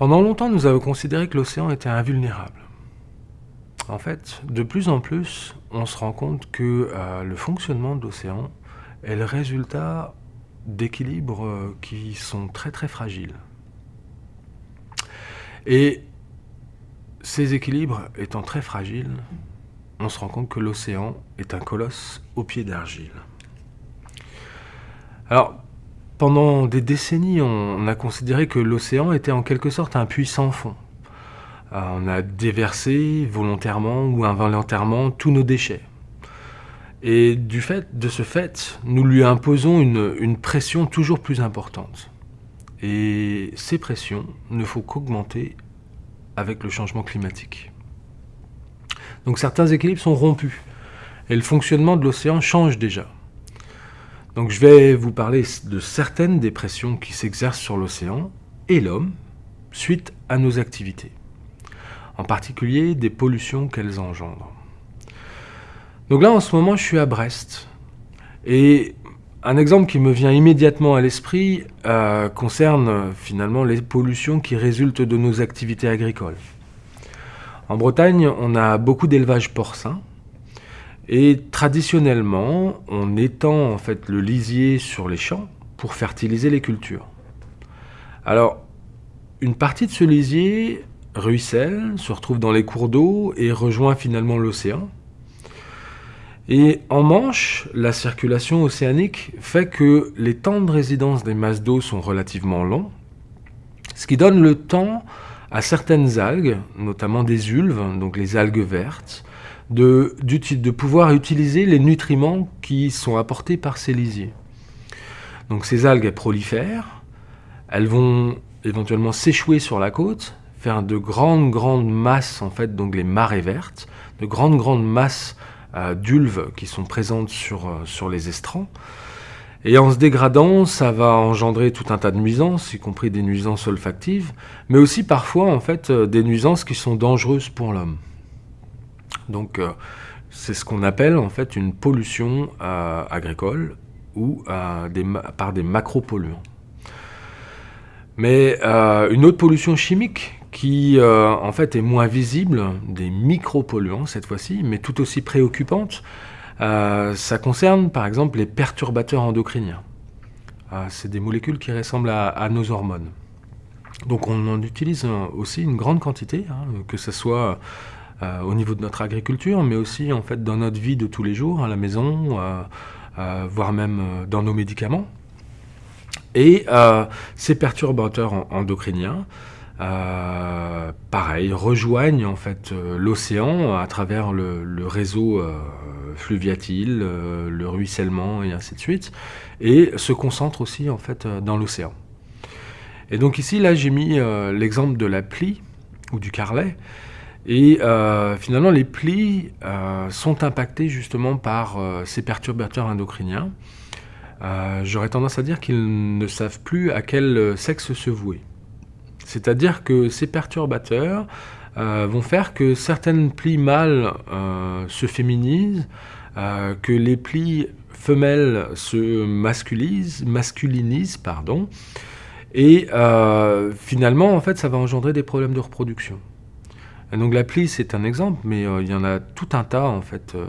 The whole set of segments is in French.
Pendant longtemps, nous avons considéré que l'océan était invulnérable. En fait, de plus en plus, on se rend compte que euh, le fonctionnement de l'océan est le résultat d'équilibres euh, qui sont très très fragiles. Et ces équilibres étant très fragiles, on se rend compte que l'océan est un colosse au pied d'argile. Alors, pendant des décennies, on a considéré que l'océan était en quelque sorte un puits sans fond. Euh, on a déversé volontairement ou involontairement tous nos déchets. Et du fait, de ce fait, nous lui imposons une, une pression toujours plus importante. Et ces pressions ne font qu'augmenter avec le changement climatique. Donc certains équilibres sont rompus et le fonctionnement de l'océan change déjà. Donc je vais vous parler de certaines des pressions qui s'exercent sur l'océan et l'homme suite à nos activités, en particulier des pollutions qu'elles engendrent. Donc là en ce moment je suis à Brest et un exemple qui me vient immédiatement à l'esprit euh, concerne finalement les pollutions qui résultent de nos activités agricoles. En Bretagne, on a beaucoup d'élevage porcin, et traditionnellement, on étend en fait le lisier sur les champs pour fertiliser les cultures. Alors, une partie de ce lisier ruisselle, se retrouve dans les cours d'eau et rejoint finalement l'océan. Et en Manche, la circulation océanique fait que les temps de résidence des masses d'eau sont relativement longs, ce qui donne le temps à certaines algues, notamment des ulves, donc les algues vertes, de, pouvoir utiliser les nutriments qui sont apportés par ces lisiers. Donc ces algues prolifèrent, elles vont éventuellement s'échouer sur la côte, faire de grandes grandes masses en fait, donc les marées vertes, de grandes grandes masses euh, d'ulves qui sont présentes sur, euh, sur les estrans. Et en se dégradant, ça va engendrer tout un tas de nuisances, y compris des nuisances olfactives, mais aussi parfois en fait euh, des nuisances qui sont dangereuses pour l'homme. Donc euh, c'est ce qu'on appelle en fait une pollution euh, agricole ou euh, par des macropolluants. Mais une autre pollution chimique qui en fait est moins visible, des micropolluants cette fois-ci, mais tout aussi préoccupante, ça concerne par exemple les perturbateurs endocriniens. c'est des molécules qui ressemblent à, nos hormones. Donc on en utilise aussi une grande quantité, hein, que ce soit euh, au niveau de notre agriculture, mais aussi en fait dans notre vie de tous les jours, à la maison, euh, euh, voire même dans nos médicaments. Et ces perturbateurs endocriniens, pareil, rejoignent en fait l'océan à travers le, réseau fluviatile, le ruissellement et ainsi de suite, et se concentrent aussi en fait dans l'océan. Et donc ici, là, j'ai mis l'exemple de la plie ou du carlet, et euh, finalement, les plis euh, sont impactés justement par euh, ces perturbateurs endocriniens. J'aurais tendance à dire qu'ils ne savent plus à quel sexe se vouer. C'est-à-dire que ces perturbateurs vont faire que certaines plis mâles se féminisent, que les plis femelles se masculisent, masculinisent, pardon, et finalement, en fait, ça va engendrer des problèmes de reproduction donc l'appli, c'est un exemple, mais euh, il y en a tout un tas en fait euh,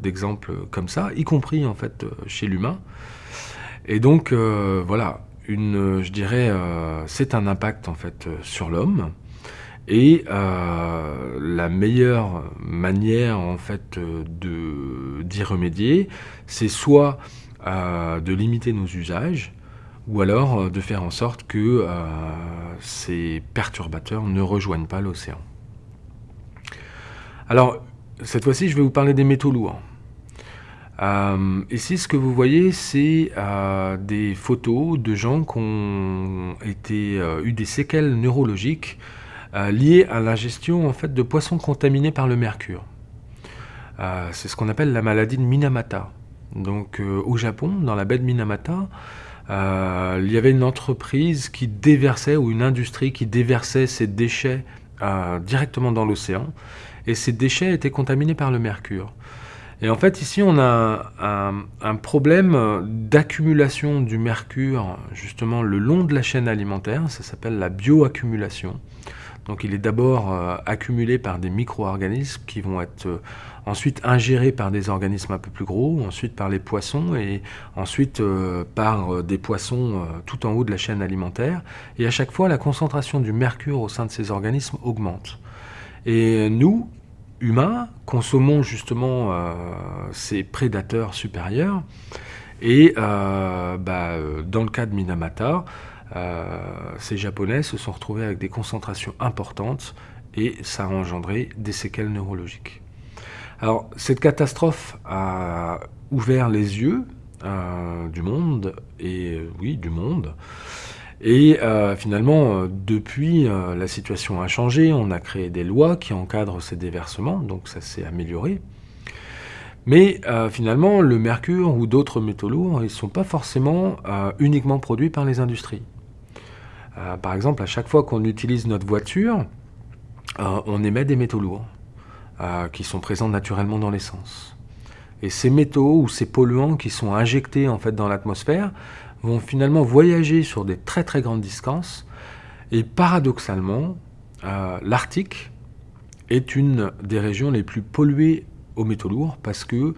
d'exemples comme ça, y compris en fait euh, chez l'humain. Et donc voilà, une, je dirais, c'est un impact en fait sur l'homme. Et la meilleure manière en fait d'y remédier, c'est soit de limiter nos usages, ou alors de faire en sorte que ces perturbateurs ne rejoignent pas l'océan. Alors, cette fois-ci, je vais vous parler des métaux lourds. Euh, ici, ce que vous voyez, c'est euh, des photos de gens qui ont euh, eu des séquelles neurologiques liées à l'ingestion en fait, de poissons contaminés par le mercure. c'est ce qu'on appelle la maladie de Minamata. Donc, au Japon, dans la baie de Minamata, il y avait une entreprise qui déversait, ou une industrie qui déversait ses déchets directement dans l'océan et ces déchets étaient contaminés par le mercure. Et en fait, ici, on a un, problème d'accumulation du mercure, justement, le long de la chaîne alimentaire. Ça s'appelle la bioaccumulation. Donc il est d'abord euh, accumulé par des micro-organismes qui vont être euh, ensuite ingérés par des organismes un peu plus gros, ensuite par les poissons et ensuite euh, par des poissons tout en haut de la chaîne alimentaire. Et à chaque fois, la concentration du mercure au sein de ces organismes augmente. Et nous, humains, consommons justement ces prédateurs supérieurs. Et bah, dans le cas de Minamata, euh, ces Japonais se sont retrouvés avec des concentrations importantes et ça a engendré des séquelles neurologiques. Alors, cette catastrophe a ouvert les yeux euh, du monde, et oui, du monde. Et euh, finalement, depuis, la situation a changé. On a créé des lois qui encadrent ces déversements, donc ça s'est amélioré. Mais finalement, le mercure ou d'autres métaux lourds, ils ne sont pas forcément uniquement produits par les industries. Euh, par exemple, à chaque fois qu'on utilise notre voiture, euh, on émet des métaux lourds euh, qui sont présents naturellement dans l'essence. Et ces métaux ou ces polluants qui sont injectés en fait dans l'atmosphère vont finalement voyager sur des très très grandes distances. Et paradoxalement, l'Arctique est une des régions les plus polluées aux métaux lourds parce que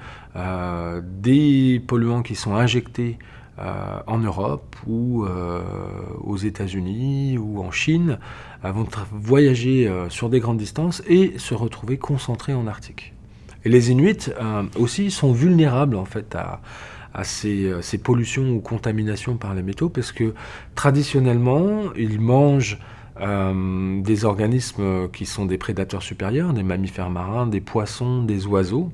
des polluants qui sont injectés euh, en Europe ou euh, aux États-Unis ou en Chine vont voyager euh, sur des grandes distances et se retrouver concentrés en Arctique. Et les Inuits aussi sont vulnérables en fait à, ces, pollutions ou contaminations par les métaux parce que traditionnellement ils mangent des organismes qui sont des prédateurs supérieurs, des mammifères marins, des poissons, des oiseaux,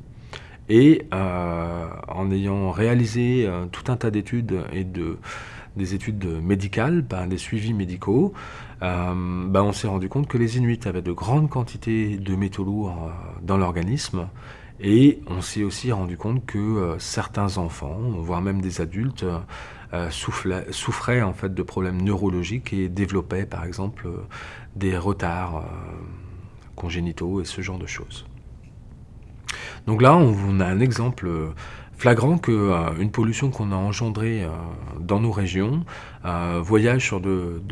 et euh, en ayant réalisé euh, tout un tas d'études et de, des études médicales, ben, des suivis médicaux, euh, ben, on s'est rendu compte que les Inuits avaient de grandes quantités de métaux lourds dans l'organisme. Et on s'est aussi rendu compte que certains enfants, voire même des adultes, souffraient, souffraient, en fait de problèmes neurologiques et développaient par exemple des retards congénitaux et ce genre de choses. Donc là, on a un exemple euh, flagrant qu'une euh, pollution qu'on a engendrée euh, dans nos régions voyage sur de,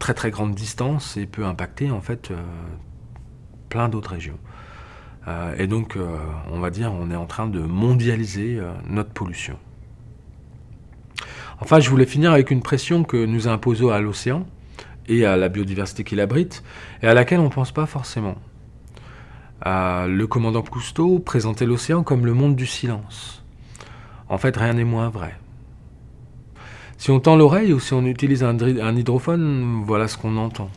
très très grandes distances et peut impacter en fait plein d'autres régions. Et donc, on va dire, on est en train de mondialiser notre pollution. Enfin, je voulais finir avec une pression que nous imposons à l'océan et à la biodiversité qu'il abrite, et à laquelle on ne pense pas forcément le commandant Cousteau présentait l'océan comme le monde du silence. En fait, rien n'est moins vrai. Si on tend l'oreille ou si on utilise un, hydrophone, voilà ce qu'on entend.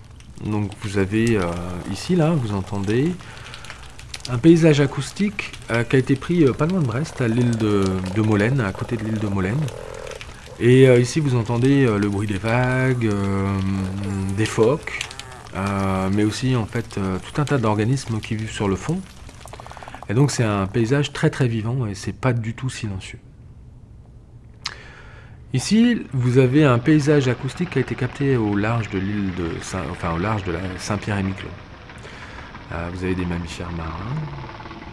Donc vous avez euh, ici, là, vous entendez un paysage acoustique euh, qui a été pris euh, pas loin de Brest, à l'île de, Molène, à côté de l'île de Molène. Et ici, vous entendez le bruit des vagues, des phoques, euh, mais aussi en fait euh, tout un tas d'organismes qui vivent sur le fond. Et donc c'est un paysage très très vivant et c'est pas du tout silencieux. Ici, vous avez un paysage acoustique qui a été capté au large de l'île de Saint, enfin au large de Saint-Pierre-et-Miquelon. Euh, vous avez des mammifères marins,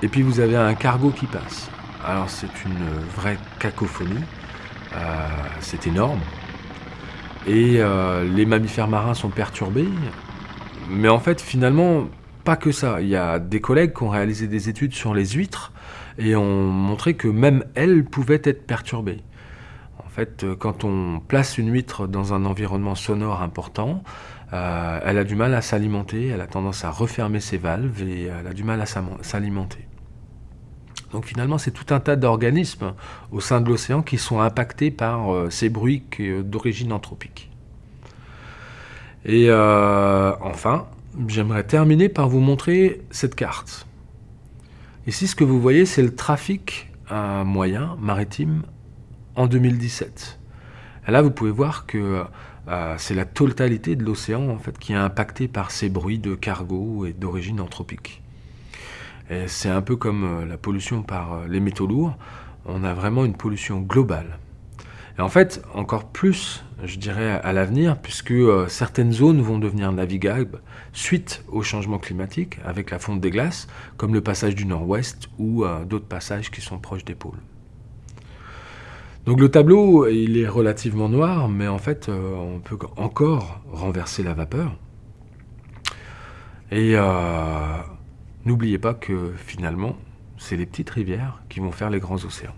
et puis vous avez un cargo qui passe. Alors c'est une vraie cacophonie, c'est énorme, et les mammifères marins sont perturbés, mais en fait, finalement, pas que ça. Il y a des collègues qui ont réalisé des études sur les huîtres et ont montré que même elles pouvaient être perturbées. En fait, euh, quand on place une huître dans un environnement sonore important, euh, elle a du mal à s'alimenter, elle a tendance à refermer ses valves et elle a du mal à s'alimenter. Donc finalement, c'est tout un tas d'organismes au sein de l'océan qui sont impactés par euh, ces bruits d'origine anthropique. Et euh, enfin, j'aimerais terminer par vous montrer cette carte. Ici, ce que vous voyez, c'est le trafic moyen maritime en 2017. Et là, vous pouvez voir que euh, c'est la totalité de l'océan en fait qui est impacté par ces bruits de cargo et d'origine anthropique. C'est un peu comme euh, la pollution par les métaux lourds. On a vraiment une pollution globale. Et en fait, encore plus, je dirais, à l'avenir, puisque euh, certaines zones vont devenir navigables suite au changement climatique, avec la fonte des glaces, comme le passage du nord-ouest ou euh, d'autres passages qui sont proches des pôles. Donc le tableau, il est relativement noir, mais en fait, euh, on peut encore renverser la vapeur. Et n'oubliez pas que finalement, c'est les petites rivières qui vont faire les grands océans.